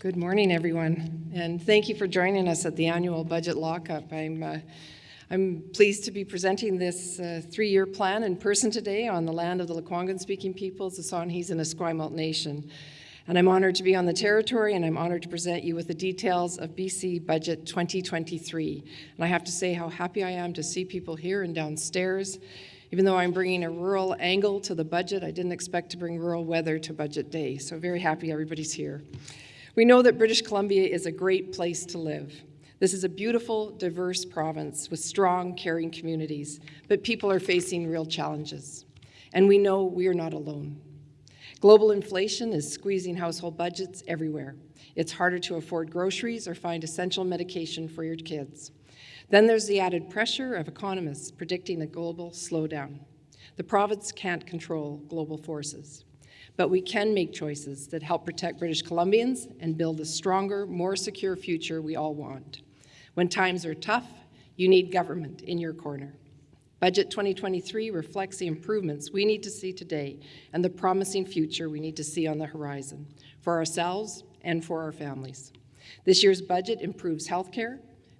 Good morning, everyone, and thank you for joining us at the annual budget lockup. I'm, uh, I'm pleased to be presenting this uh, three-year plan in person today on the land of the Lekwungen-speaking peoples, the Songhees and Esquimalt Nation. And I'm honored to be on the territory, and I'm honored to present you with the details of BC Budget 2023. And I have to say how happy I am to see people here and downstairs. Even though I'm bringing a rural angle to the budget, I didn't expect to bring rural weather to Budget Day, so very happy everybody's here. We know that British Columbia is a great place to live. This is a beautiful, diverse province with strong, caring communities, but people are facing real challenges. And we know we are not alone. Global inflation is squeezing household budgets everywhere. It's harder to afford groceries or find essential medication for your kids. Then there's the added pressure of economists predicting a global slowdown. The province can't control global forces, but we can make choices that help protect British Columbians and build a stronger, more secure future we all want. When times are tough, you need government in your corner. Budget 2023 reflects the improvements we need to see today and the promising future we need to see on the horizon for ourselves and for our families. This year's budget improves healthcare,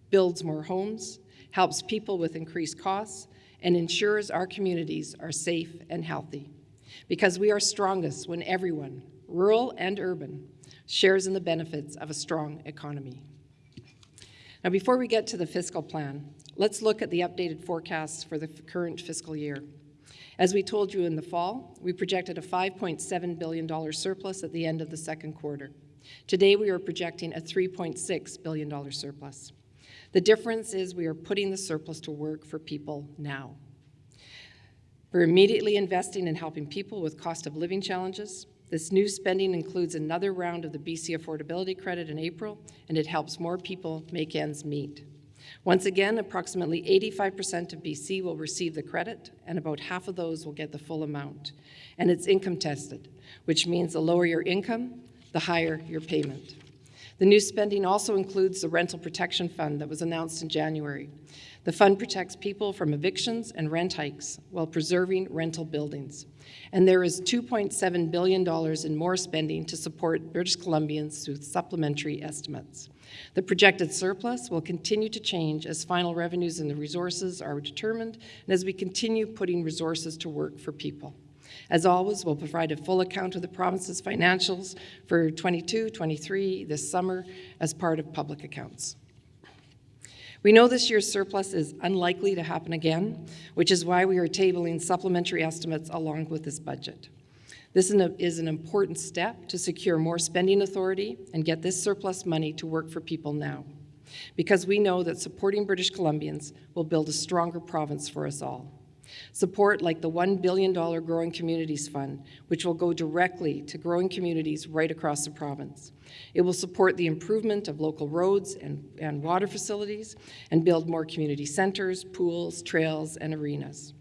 builds more homes, helps people with increased costs, and ensures our communities are safe and healthy. Because we are strongest when everyone, rural and urban, shares in the benefits of a strong economy. Now, before we get to the fiscal plan, let's look at the updated forecasts for the current fiscal year. As we told you in the fall, we projected a $5.7 billion surplus at the end of the second quarter. Today, we are projecting a $3.6 billion surplus. The difference is we are putting the surplus to work for people now. We're immediately investing in helping people with cost of living challenges, this new spending includes another round of the BC Affordability Credit in April, and it helps more people make ends meet. Once again, approximately 85% of BC will receive the credit, and about half of those will get the full amount. And it's income tested, which means the lower your income, the higher your payment. The new spending also includes the Rental Protection Fund that was announced in January. The fund protects people from evictions and rent hikes while preserving rental buildings. And there is $2.7 billion in more spending to support British Columbians through supplementary estimates. The projected surplus will continue to change as final revenues and the resources are determined and as we continue putting resources to work for people. As always, we'll provide a full account of the province's financials for 22, 23 this summer as part of public accounts. We know this year's surplus is unlikely to happen again, which is why we are tabling supplementary estimates along with this budget. This is an important step to secure more spending authority and get this surplus money to work for people now, because we know that supporting British Columbians will build a stronger province for us all. Support like the $1 billion Growing Communities Fund, which will go directly to growing communities right across the province. It will support the improvement of local roads and, and water facilities and build more community centers, pools, trails, and arenas.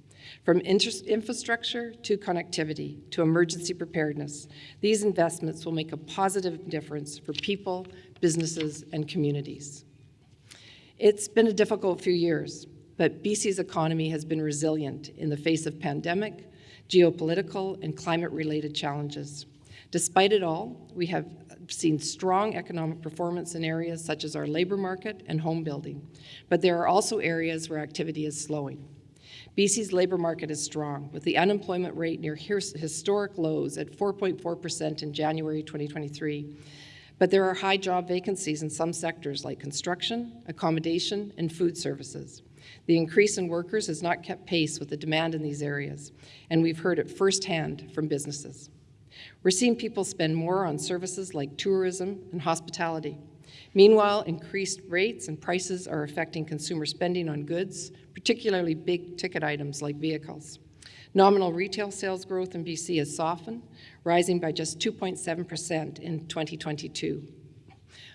From infrastructure to connectivity to emergency preparedness, these investments will make a positive difference for people, businesses, and communities. It's been a difficult few years, but BC's economy has been resilient in the face of pandemic, geopolitical, and climate-related challenges. Despite it all, we have seen strong economic performance in areas such as our labor market and home building, but there are also areas where activity is slowing. BC's labor market is strong, with the unemployment rate near historic lows at 4.4% in January 2023, but there are high job vacancies in some sectors like construction, accommodation, and food services. The increase in workers has not kept pace with the demand in these areas, and we've heard it firsthand from businesses. We're seeing people spend more on services like tourism and hospitality. Meanwhile, increased rates and prices are affecting consumer spending on goods, particularly big ticket items like vehicles. Nominal retail sales growth in BC has softened, rising by just 2.7% in 2022.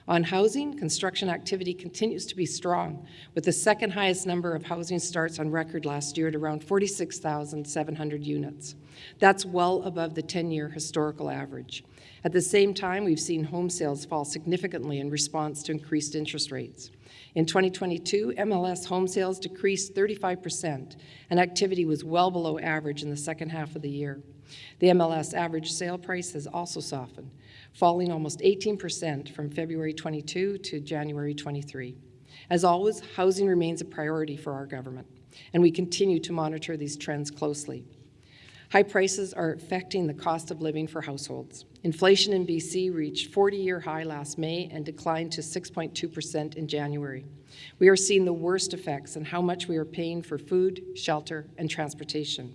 On housing, construction activity continues to be strong, with the second highest number of housing starts on record last year at around 46,700 units. That's well above the 10-year historical average. At the same time, we've seen home sales fall significantly in response to increased interest rates. In 2022, MLS home sales decreased 35%, and activity was well below average in the second half of the year. The MLS average sale price has also softened, falling almost 18% from February 22 to January 23. As always, housing remains a priority for our government, and we continue to monitor these trends closely. High prices are affecting the cost of living for households. Inflation in BC reached 40-year high last May and declined to 6.2% in January. We are seeing the worst effects on how much we are paying for food, shelter, and transportation.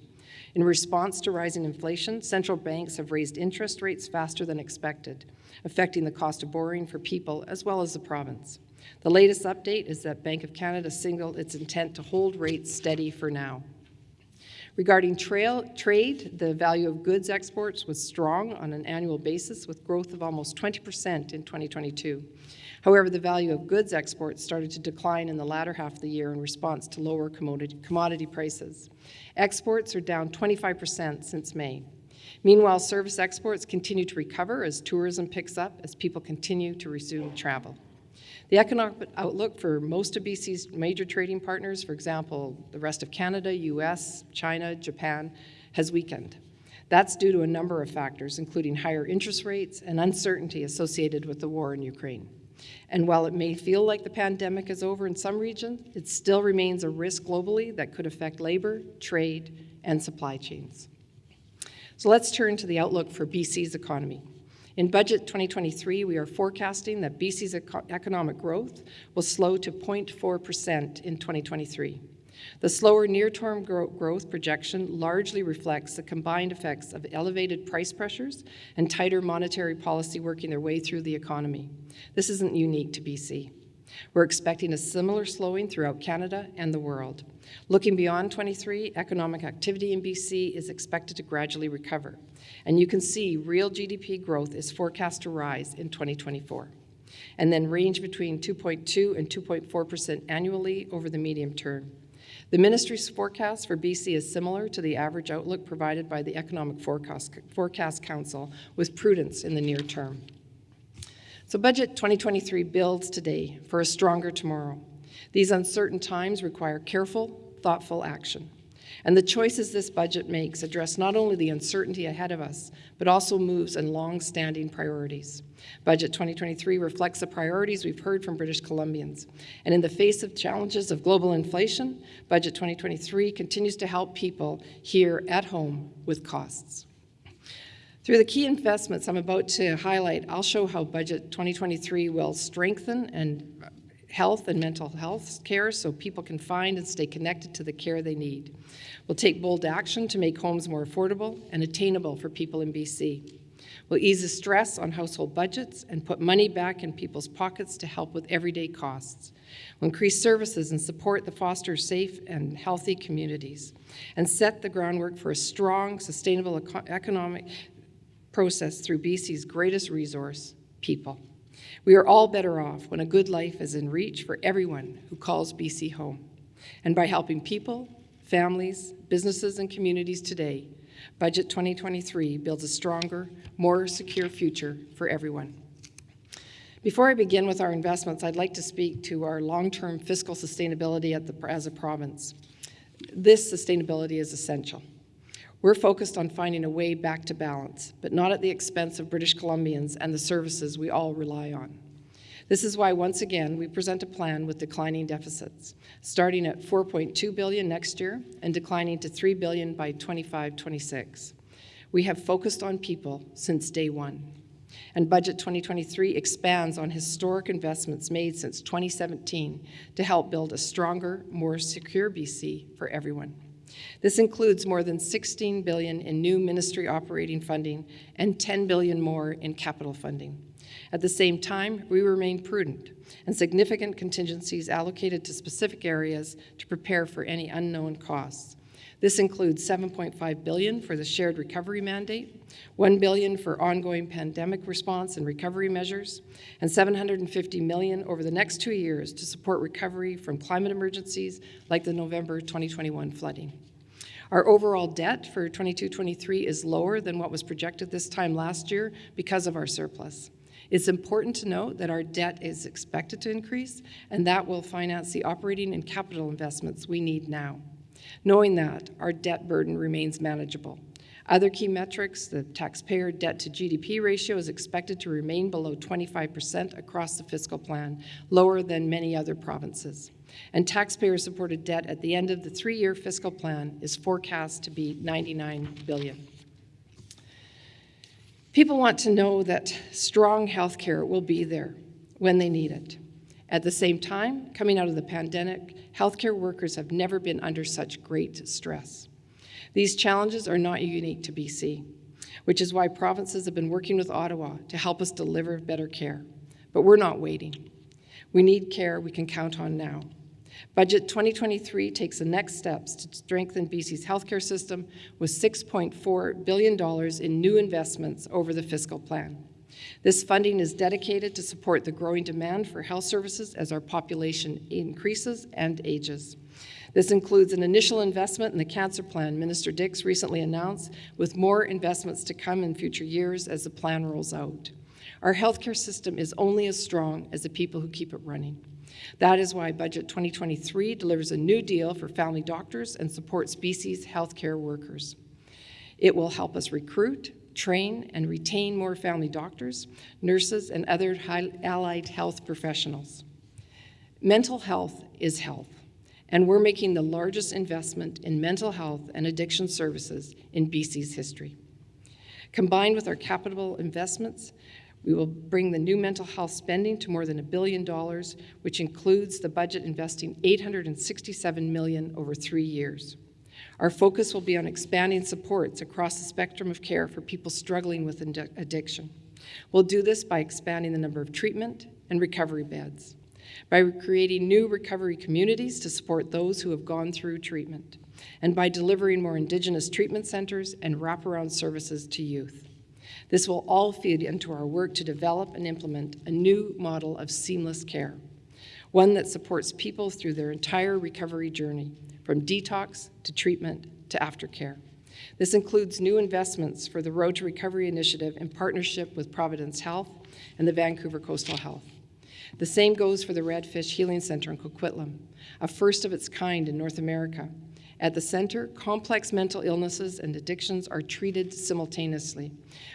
In response to rising inflation, central banks have raised interest rates faster than expected, affecting the cost of borrowing for people as well as the province. The latest update is that Bank of Canada signaled its intent to hold rates steady for now. Regarding trail, trade, the value of goods exports was strong on an annual basis with growth of almost 20% in 2022. However, the value of goods exports started to decline in the latter half of the year in response to lower commodity, prices. Exports are down 25% since May. Meanwhile, service exports continue to recover as tourism picks up as people continue to resume travel. The economic outlook for most of BC's major trading partners, for example, the rest of Canada, US, China, Japan, has weakened. That's due to a number of factors, including higher interest rates and uncertainty associated with the war in Ukraine. And while it may feel like the pandemic is over in some regions, it still remains a risk globally that could affect labor, trade, and supply chains. So let's turn to the outlook for BC's economy. In Budget 2023, we are forecasting that BC's eco economic growth will slow to 0.4% in 2023. The slower near-term gro growth projection largely reflects the combined effects of elevated price pressures and tighter monetary policy working their way through the economy. This isn't unique to BC. We're expecting a similar slowing throughout Canada and the world. Looking beyond 23, economic activity in BC is expected to gradually recover. And you can see real GDP growth is forecast to rise in 2024 and then range between 2.2 and 2.4% annually over the medium term. The ministry's forecast for BC is similar to the average outlook provided by the Economic Forecast, Forecast Council with prudence in the near term. So Budget 2023 builds today for a stronger tomorrow. These uncertain times require careful, thoughtful action. And the choices this budget makes address not only the uncertainty ahead of us, but also moves in long-standing priorities. Budget 2023 reflects the priorities we've heard from British Columbians. And in the face of challenges of global inflation, Budget 2023 continues to help people here at home with costs. Through the key investments I'm about to highlight, I'll show how Budget 2023 will strengthen and health and mental health care so people can find and stay connected to the care they need. We'll take bold action to make homes more affordable and attainable for people in BC. We'll ease the stress on household budgets and put money back in people's pockets to help with everyday costs. We'll increase services and support the foster safe and healthy communities and set the groundwork for a strong, sustainable economic process through BC's greatest resource, people. We are all better off when a good life is in reach for everyone who calls BC home. And by helping people, families, businesses, and communities today, Budget 2023 builds a stronger, more secure future for everyone. Before I begin with our investments, I'd like to speak to our long-term fiscal sustainability the, as a province. This sustainability is essential. We're focused on finding a way back to balance, but not at the expense of British Columbians and the services we all rely on. This is why, once again, we present a plan with declining deficits, starting at 4.2 billion next year and declining to 3 billion by 25-26. We have focused on people since day one. And Budget 2023 expands on historic investments made since 2017 to help build a stronger, more secure BC for everyone. This includes more than 16 billion in new ministry operating funding and 10 billion more in capital funding. At the same time, we remain prudent and significant contingencies allocated to specific areas to prepare for any unknown costs. This includes 7.5 billion for the shared recovery mandate, 1 billion for ongoing pandemic response and recovery measures, and 750 million over the next two years to support recovery from climate emergencies like the November 2021 flooding. Our overall debt for 22-23 is lower than what was projected this time last year because of our surplus. It's important to note that our debt is expected to increase, and that will finance the operating and capital investments we need now. Knowing that, our debt burden remains manageable. Other key metrics, the taxpayer debt to GDP ratio is expected to remain below 25% across the fiscal plan, lower than many other provinces. And taxpayer-supported debt at the end of the three-year fiscal plan is forecast to be 99 billion. People want to know that strong health care will be there when they need it. At the same time, coming out of the pandemic, healthcare workers have never been under such great stress. These challenges are not unique to BC, which is why provinces have been working with Ottawa to help us deliver better care. But we're not waiting. We need care we can count on now. Budget 2023 takes the next steps to strengthen BC's healthcare system with $6.4 billion in new investments over the fiscal plan. This funding is dedicated to support the growing demand for health services as our population increases and ages. This includes an initial investment in the cancer plan Minister Dix recently announced, with more investments to come in future years as the plan rolls out. Our healthcare system is only as strong as the people who keep it running. That is why Budget 2023 delivers a new deal for family doctors and supports BC's healthcare workers. It will help us recruit, train, and retain more family doctors, nurses, and other allied health professionals. Mental health is health, and we're making the largest investment in mental health and addiction services in BC's history. Combined with our capital investments, we will bring the new mental health spending to more than a billion dollars, which includes the budget investing 867 million over three years. Our focus will be on expanding supports across the spectrum of care for people struggling with addiction. We'll do this by expanding the number of treatment and recovery beds, by creating new recovery communities to support those who have gone through treatment, and by delivering more Indigenous treatment centres and wraparound services to youth. This will all feed into our work to develop and implement a new model of seamless care, one that supports people through their entire recovery journey, from detox to treatment to aftercare. This includes new investments for the Road to Recovery initiative in partnership with Providence Health and the Vancouver Coastal Health. The same goes for the Redfish Healing Center in Coquitlam, a first of its kind in North America. At the center, complex mental illnesses and addictions are treated simultaneously.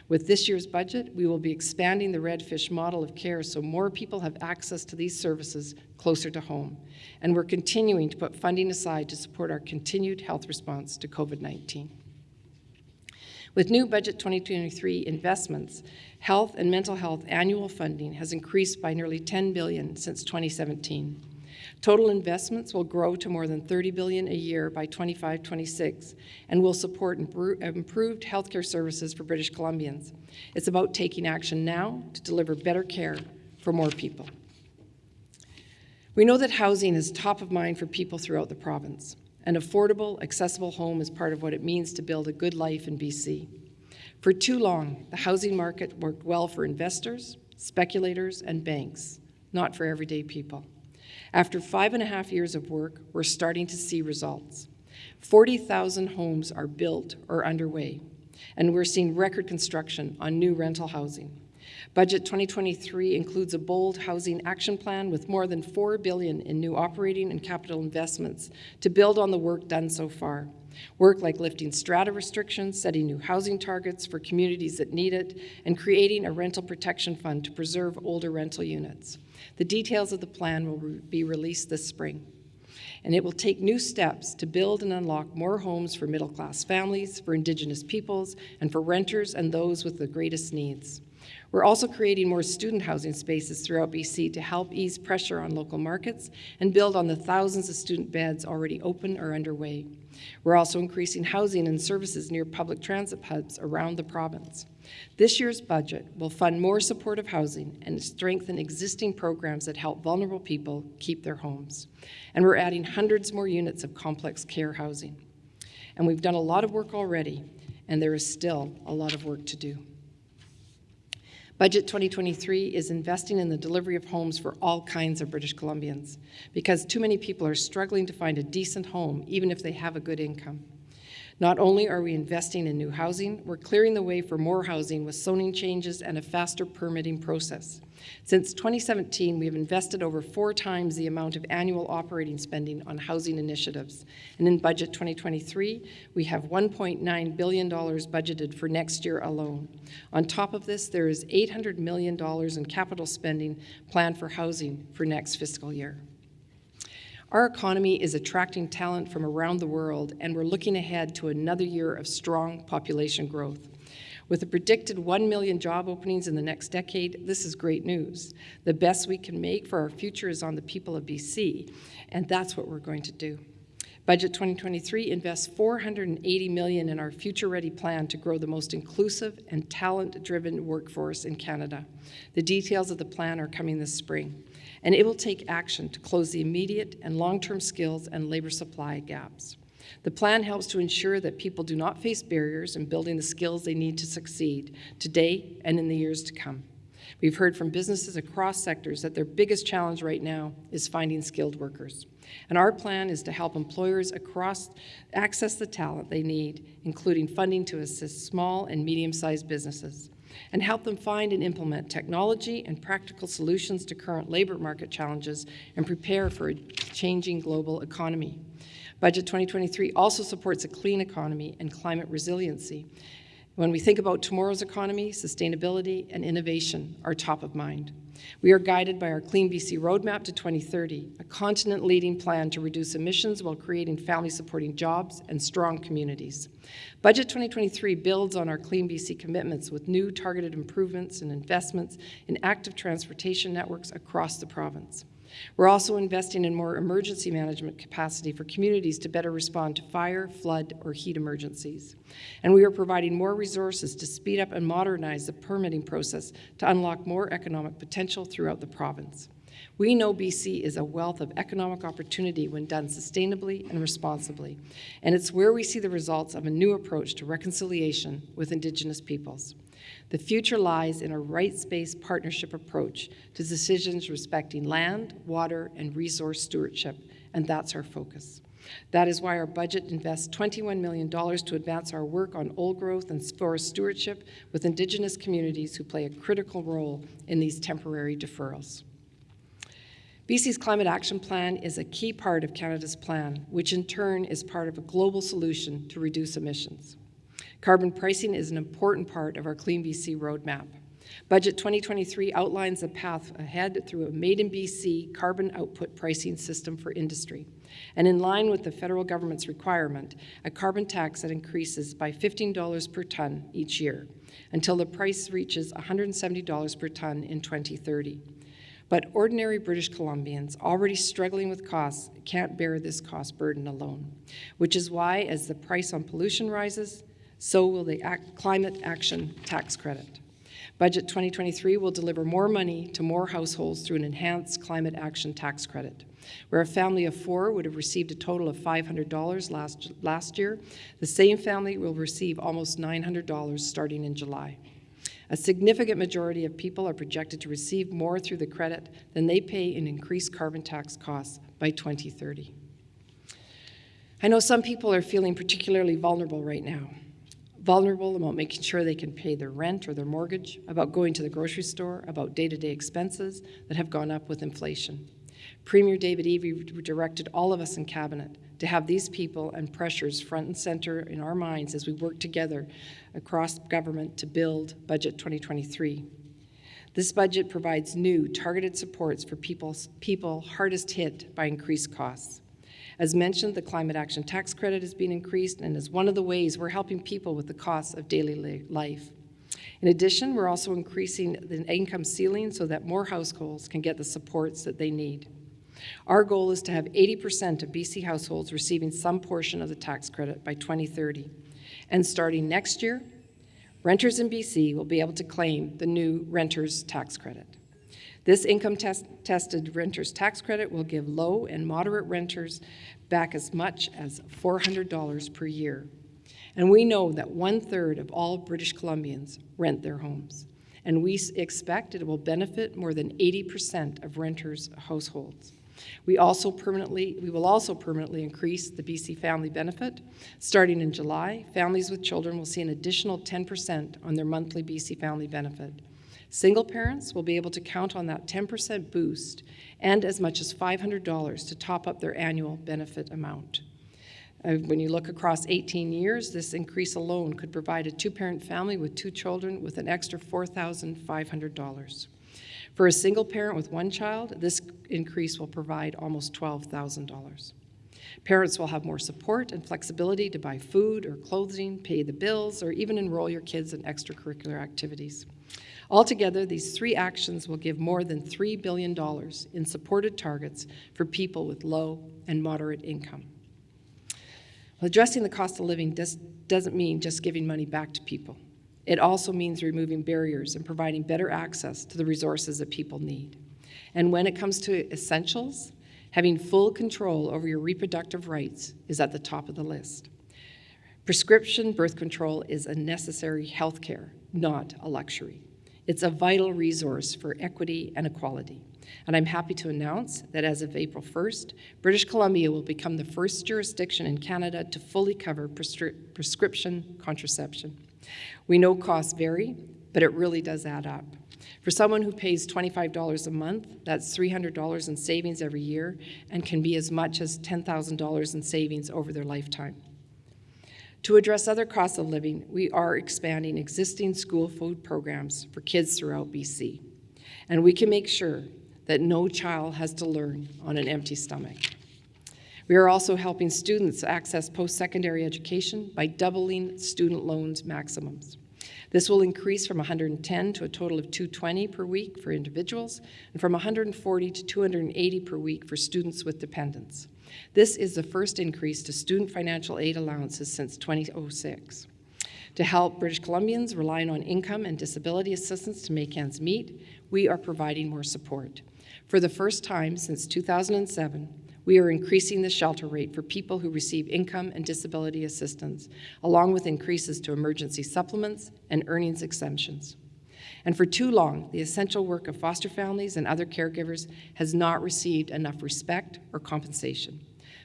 With this year's budget, we will be expanding the Redfish model of care so more people have access to these services closer to home. And we're continuing to put funding aside to support our continued health response to COVID-19. With new Budget 2023 investments, health and mental health annual funding has increased by nearly 10 billion since 2017. Total investments will grow to more than 30 billion a year by 25-26 and will support improved healthcare services for British Columbians. It's about taking action now to deliver better care for more people. We know that housing is top of mind for people throughout the province. An affordable, accessible home is part of what it means to build a good life in BC. For too long, the housing market worked well for investors, speculators, and banks, not for everyday people. After five and a half years of work, we're starting to see results. 40,000 homes are built or underway, and we're seeing record construction on new rental housing. Budget 2023 includes a bold housing action plan with more than 4 billion in new operating and capital investments to build on the work done so far. Work like lifting strata restrictions, setting new housing targets for communities that need it, and creating a rental protection fund to preserve older rental units. The details of the plan will re be released this spring. And it will take new steps to build and unlock more homes for middle class families, for Indigenous peoples, and for renters and those with the greatest needs. We're also creating more student housing spaces throughout BC to help ease pressure on local markets and build on the thousands of student beds already open or underway. We're also increasing housing and services near public transit hubs around the province. This year's budget will fund more supportive housing and strengthen existing programs that help vulnerable people keep their homes. And we're adding hundreds more units of complex care housing. And we've done a lot of work already, and there is still a lot of work to do. Budget 2023 is investing in the delivery of homes for all kinds of British Columbians because too many people are struggling to find a decent home even if they have a good income. Not only are we investing in new housing, we're clearing the way for more housing with zoning changes and a faster permitting process. Since 2017, we have invested over four times the amount of annual operating spending on housing initiatives. And in budget 2023, we have $1.9 billion budgeted for next year alone. On top of this, there is $800 million in capital spending planned for housing for next fiscal year. Our economy is attracting talent from around the world, and we're looking ahead to another year of strong population growth. With a predicted 1 million job openings in the next decade, this is great news. The best we can make for our future is on the people of BC, and that's what we're going to do. Budget 2023 invests 480 million in our Future Ready plan to grow the most inclusive and talent-driven workforce in Canada. The details of the plan are coming this spring, and it will take action to close the immediate and long-term skills and labor supply gaps. The plan helps to ensure that people do not face barriers in building the skills they need to succeed today and in the years to come. We've heard from businesses across sectors that their biggest challenge right now is finding skilled workers. And our plan is to help employers across access the talent they need, including funding to assist small and medium-sized businesses, and help them find and implement technology and practical solutions to current labor market challenges and prepare for a changing global economy. Budget 2023 also supports a clean economy and climate resiliency. When we think about tomorrow's economy, sustainability and innovation are top of mind. We are guided by our Clean BC Roadmap to 2030, a continent-leading plan to reduce emissions while creating family-supporting jobs and strong communities. Budget 2023 builds on our Clean BC commitments with new targeted improvements and investments in active transportation networks across the province. We're also investing in more emergency management capacity for communities to better respond to fire, flood, or heat emergencies. And we are providing more resources to speed up and modernize the permitting process to unlock more economic potential throughout the province. We know BC is a wealth of economic opportunity when done sustainably and responsibly, and it's where we see the results of a new approach to reconciliation with Indigenous peoples. The future lies in a rights-based partnership approach to decisions respecting land, water, and resource stewardship, and that's our focus. That is why our budget invests $21 million to advance our work on old growth and forest stewardship with Indigenous communities who play a critical role in these temporary deferrals. BC's Climate Action Plan is a key part of Canada's plan, which in turn is part of a global solution to reduce emissions. Carbon pricing is an important part of our Clean BC roadmap. Budget 2023 outlines a path ahead through a Made in BC carbon output pricing system for industry. And in line with the federal government's requirement, a carbon tax that increases by $15 per tonne each year until the price reaches $170 per tonne in 2030. But ordinary British Columbians, already struggling with costs, can't bear this cost burden alone, which is why, as the price on pollution rises, so will the Climate Action Tax Credit. Budget 2023 will deliver more money to more households through an enhanced Climate Action Tax Credit. Where a family of four would have received a total of $500 last, last year, the same family will receive almost $900 starting in July. A significant majority of people are projected to receive more through the credit than they pay in increased carbon tax costs by 2030. I know some people are feeling particularly vulnerable right now vulnerable about making sure they can pay their rent or their mortgage, about going to the grocery store, about day-to-day expenses that have gone up with inflation. Premier David Eby directed all of us in Cabinet to have these people and pressures front and center in our minds as we work together across government to build Budget 2023. This budget provides new targeted supports for people hardest hit by increased costs. As mentioned, the Climate Action Tax Credit has been increased and is one of the ways we're helping people with the costs of daily life. In addition, we're also increasing the income ceiling so that more households can get the supports that they need. Our goal is to have 80% of BC households receiving some portion of the tax credit by 2030. And starting next year, renters in BC will be able to claim the new Renters Tax Credit. This income-tested renter's tax credit will give low and moderate renters back as much as $400 per year. And we know that one-third of all British Columbians rent their homes. And we expect it will benefit more than 80% of renters' households. We also permanently, we will also permanently increase the BC Family Benefit. Starting in July, families with children will see an additional 10% on their monthly BC Family Benefit. Single parents will be able to count on that 10% boost and as much as $500 to top up their annual benefit amount. Uh, when you look across 18 years, this increase alone could provide a two-parent family with two children with an extra $4,500. For a single parent with one child, this increase will provide almost $12,000. Parents will have more support and flexibility to buy food or clothing, pay the bills, or even enroll your kids in extracurricular activities. Altogether, these three actions will give more than $3 billion in supported targets for people with low and moderate income. Well, addressing the cost of living does, doesn't mean just giving money back to people. It also means removing barriers and providing better access to the resources that people need. And when it comes to essentials, having full control over your reproductive rights is at the top of the list. Prescription birth control is a necessary health care, not a luxury. It's a vital resource for equity and equality. And I'm happy to announce that as of April 1st, British Columbia will become the first jurisdiction in Canada to fully cover prescri prescription contraception. We know costs vary, but it really does add up. For someone who pays $25 a month, that's $300 in savings every year and can be as much as $10,000 in savings over their lifetime. To address other costs of living, we are expanding existing school food programs for kids throughout BC. And we can make sure that no child has to learn on an empty stomach. We are also helping students access post-secondary education by doubling student loans maximums. This will increase from 110 to a total of 220 per week for individuals and from 140 to 280 per week for students with dependents. This is the first increase to student financial aid allowances since 2006. To help British Columbians relying on income and disability assistance to make ends meet, we are providing more support. For the first time since 2007, we are increasing the shelter rate for people who receive income and disability assistance, along with increases to emergency supplements and earnings exemptions. And for too long, the essential work of foster families and other caregivers has not received enough respect or compensation.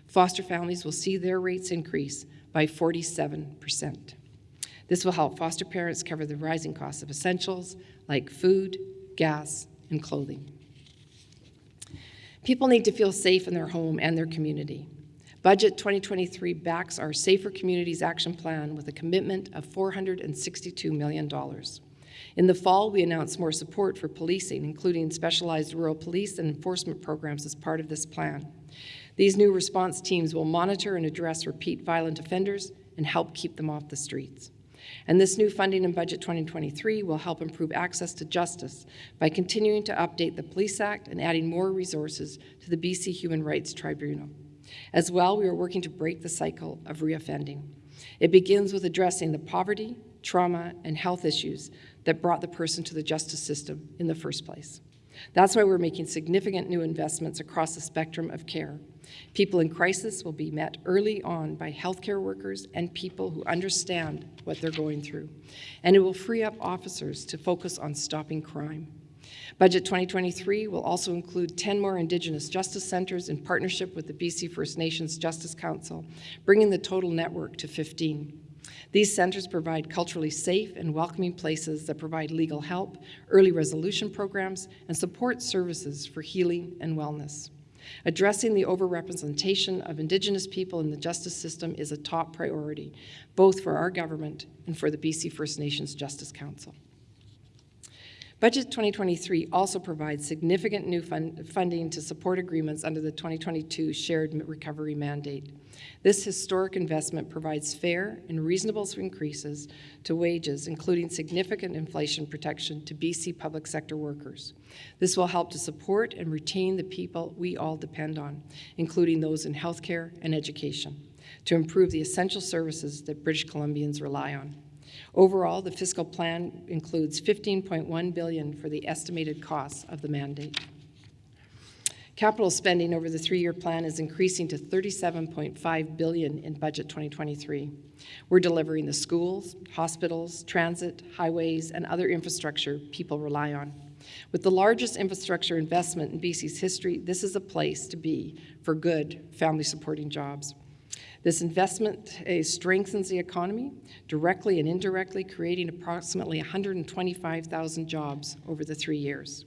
Foster families will see their rates increase by 47%. This will help foster parents cover the rising costs of essentials like food, gas, and clothing. People need to feel safe in their home and their community. Budget 2023 backs our Safer Communities Action Plan with a commitment of $462 million. In the fall, we announced more support for policing, including specialized rural police and enforcement programs as part of this plan. These new response teams will monitor and address repeat violent offenders and help keep them off the streets. And this new funding in Budget 2023 will help improve access to justice by continuing to update the Police Act and adding more resources to the BC Human Rights Tribunal. As well, we are working to break the cycle of reoffending. It begins with addressing the poverty, trauma, and health issues that brought the person to the justice system in the first place. That's why we're making significant new investments across the spectrum of care. People in crisis will be met early on by healthcare workers and people who understand what they're going through. And it will free up officers to focus on stopping crime. Budget 2023 will also include 10 more Indigenous Justice Centres in partnership with the BC First Nations Justice Council, bringing the total network to 15. These centres provide culturally safe and welcoming places that provide legal help, early resolution programs, and support services for healing and wellness. Addressing the overrepresentation of Indigenous people in the justice system is a top priority, both for our government and for the BC First Nations Justice Council. Budget 2023 also provides significant new fund funding to support agreements under the 2022 Shared Recovery Mandate. This historic investment provides fair and reasonable increases to wages, including significant inflation protection to BC public sector workers. This will help to support and retain the people we all depend on, including those in healthcare and education, to improve the essential services that British Columbians rely on. Overall, the fiscal plan includes 15.1 billion for the estimated costs of the mandate. Capital spending over the three-year plan is increasing to 37.5 billion in budget 2023. We're delivering the schools, hospitals, transit, highways, and other infrastructure people rely on. With the largest infrastructure investment in BC's history, this is a place to be for good family supporting jobs. This investment uh, strengthens the economy, directly and indirectly creating approximately 125,000 jobs over the three years.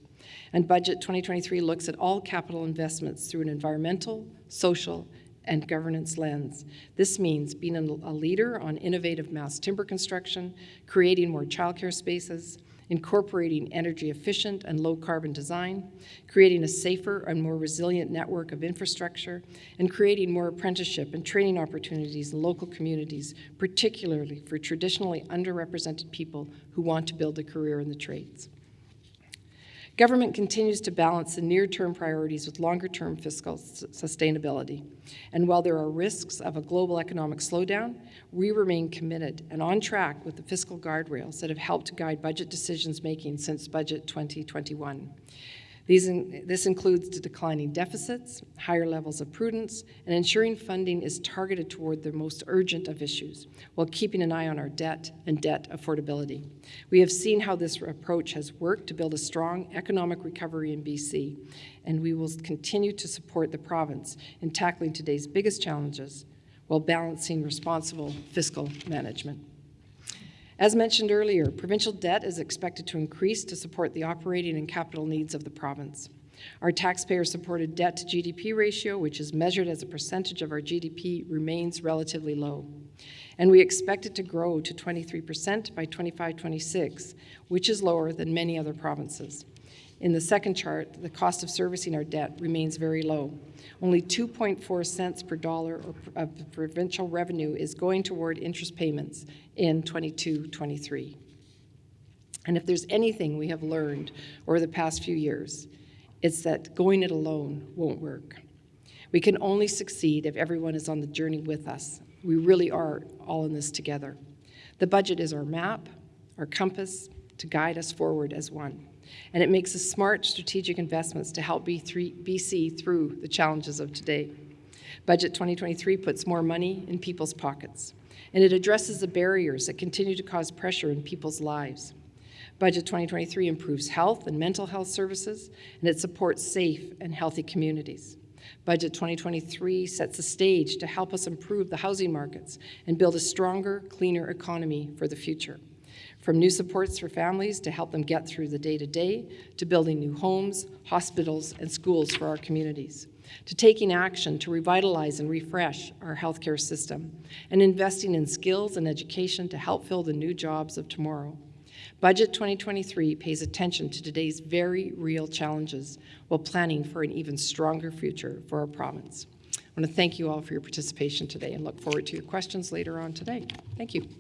And Budget 2023 looks at all capital investments through an environmental, social, and governance lens. This means being a leader on innovative mass timber construction, creating more childcare spaces, incorporating energy efficient and low carbon design, creating a safer and more resilient network of infrastructure, and creating more apprenticeship and training opportunities in local communities, particularly for traditionally underrepresented people who want to build a career in the trades. Government continues to balance the near-term priorities with longer-term fiscal sustainability. And while there are risks of a global economic slowdown, we remain committed and on track with the fiscal guardrails that have helped guide budget decisions making since Budget 2021. In, this includes declining deficits, higher levels of prudence, and ensuring funding is targeted toward the most urgent of issues, while keeping an eye on our debt and debt affordability. We have seen how this approach has worked to build a strong economic recovery in BC, and we will continue to support the province in tackling today's biggest challenges while balancing responsible fiscal management. As mentioned earlier, provincial debt is expected to increase to support the operating and capital needs of the province. Our taxpayer-supported debt to GDP ratio, which is measured as a percentage of our GDP, remains relatively low. And we expect it to grow to 23% by 25-26, which is lower than many other provinces. In the second chart, the cost of servicing our debt remains very low. Only 2.4 cents per dollar of provincial revenue is going toward interest payments in 22-23. And if there's anything we have learned over the past few years, it's that going it alone won't work. We can only succeed if everyone is on the journey with us. We really are all in this together. The budget is our map, our compass, to guide us forward as one and it makes smart strategic investments to help BC through the challenges of today. Budget 2023 puts more money in people's pockets, and it addresses the barriers that continue to cause pressure in people's lives. Budget 2023 improves health and mental health services, and it supports safe and healthy communities. Budget 2023 sets the stage to help us improve the housing markets and build a stronger, cleaner economy for the future from new supports for families to help them get through the day-to-day, -to, to building new homes, hospitals, and schools for our communities, to taking action to revitalize and refresh our healthcare system, and investing in skills and education to help fill the new jobs of tomorrow. Budget 2023 pays attention to today's very real challenges while planning for an even stronger future for our province. I want to thank you all for your participation today and look forward to your questions later on today. Thank you.